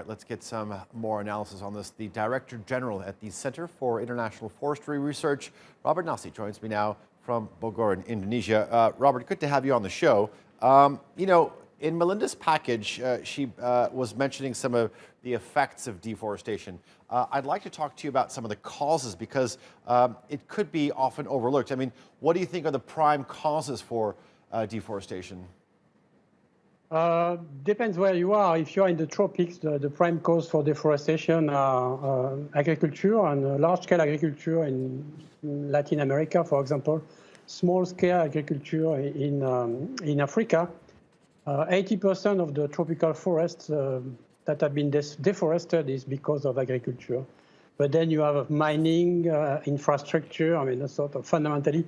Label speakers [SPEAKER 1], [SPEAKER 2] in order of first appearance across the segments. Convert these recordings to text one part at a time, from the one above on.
[SPEAKER 1] right, let's get some more analysis on this. The Director General at the Center for International Forestry Research, Robert Nasi, joins me now from Bogor in Indonesia. Uh, Robert, good to have you on the show. Um, you know, in Melinda's package, uh, she uh, was mentioning some of the effects of deforestation. Uh, I'd like to talk to you about some of the causes because um, it could be often overlooked. I mean, what do you think are the prime causes for uh, deforestation?
[SPEAKER 2] Uh, depends where you are. If you are in the tropics, the, the prime cause for deforestation are uh, agriculture and large-scale agriculture in Latin America, for example, small-scale agriculture in, um, in Africa. 80% uh, of the tropical forests uh, that have been deforested is because of agriculture. But then you have mining, uh, infrastructure, I mean, sort of fundamentally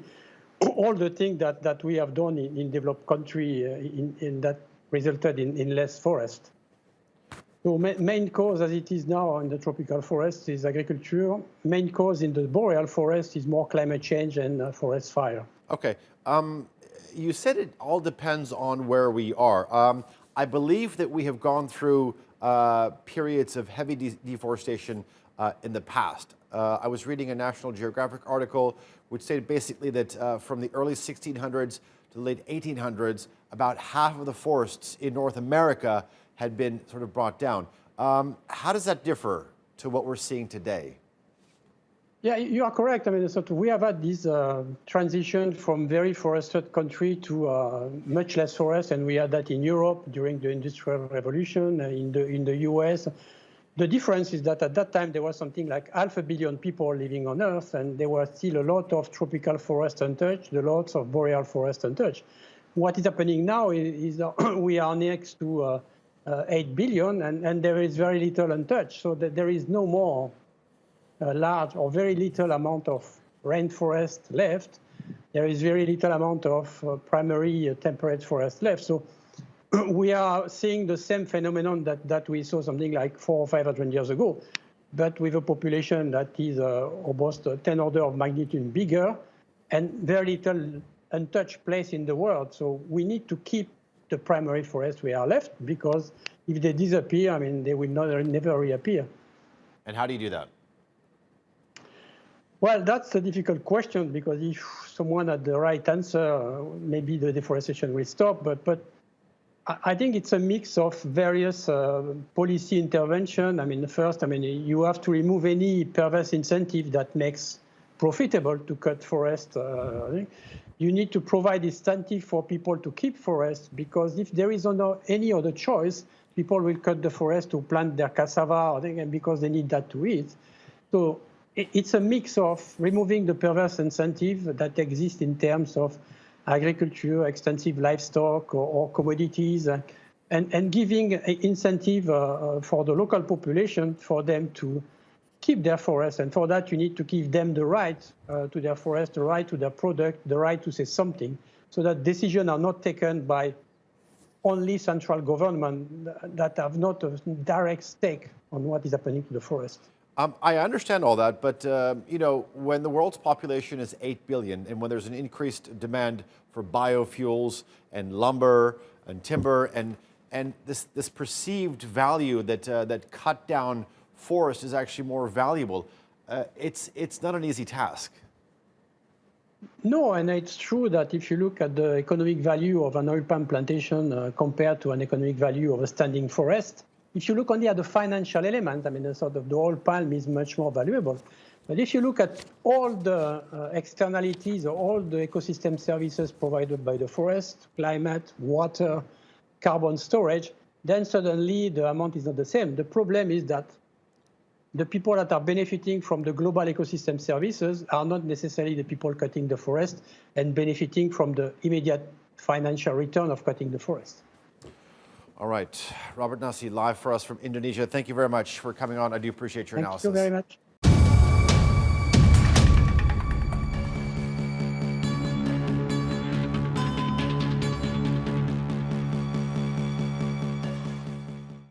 [SPEAKER 2] all the things that, that we have done in, in developed country in, in that resulted in, in less forest. So ma main cause as it is now in the tropical forest is agriculture. Main cause in the boreal forest is more climate change and uh, forest fire.
[SPEAKER 1] Okay. Um, you said it all depends on where we are. Um, I believe that we have gone through uh, periods of heavy de deforestation uh, in the past. Uh, I was reading a National Geographic article which said basically that uh, from the early 1600s to the late 1800s, about half of the forests in North America had been sort of brought down. Um, how does that differ to what we're seeing today?
[SPEAKER 2] Yeah, you are correct. I mean, so we have had this uh, transition from very forested country to uh, much less forest, and we had that in Europe during the Industrial Revolution, uh, in the in the US. The difference is that at that time there was something like half a billion people living on Earth, and there were still a lot of tropical forest untouched, a lot of boreal forest untouched. What is happening now is, is we are next to uh, uh, 8 billion, and, and there is very little untouched, so that there is no more uh, large or very little amount of rainforest left. There is very little amount of uh, primary uh, temperate forest left. So we are seeing the same phenomenon that, that we saw something like four or 500 years ago, but with a population that is uh, almost 10 order of magnitude bigger and very little untouched place in the world. So we need to keep the primary forest we are left because if they disappear, I mean, they will not, never reappear.
[SPEAKER 1] And how do you do that?
[SPEAKER 2] Well, that's a difficult question because if someone had the right answer, maybe the deforestation will stop. But, but I think it's a mix of various uh, policy intervention. I mean, first, I mean, you have to remove any perverse incentive that makes profitable to cut forest. Uh, you need to provide incentive for people to keep forests because if there is no, any other choice, people will cut the forest to plant their cassava and because they need that to eat. So it's a mix of removing the perverse incentive that exists in terms of agriculture, extensive livestock or, or commodities, and, and giving incentive uh, uh, for the local population for them to keep their forest. And for that, you need to give them the right uh, to their forest, the right to their product, the right to say something, so that decisions are not taken by only central government that have not a direct stake on what is happening to the forest.
[SPEAKER 1] Um, I understand all that, but uh, you know, when the world's population is 8 billion and when there's an increased demand for biofuels and lumber and timber and, and this, this perceived value that, uh, that cut down forest is actually more valuable, uh, it's, it's not an easy task.
[SPEAKER 2] No, and it's true that if you look at the economic value of an oil palm plantation uh, compared to an economic value of a standing forest, if you look only at the financial element, I mean, the sort of the oil palm is much more valuable. But if you look at all the uh, externalities, all the ecosystem services provided by the forest, climate, water, carbon storage, then suddenly the amount is not the same. The problem is that the people that are benefiting from the global ecosystem services are not necessarily the people cutting the forest and benefiting from the immediate financial return of cutting the forest.
[SPEAKER 1] All right. Robert Nasi, live for us from Indonesia. Thank you very much for coming on. I do appreciate your
[SPEAKER 2] Thank
[SPEAKER 1] analysis.
[SPEAKER 2] Thank you very much.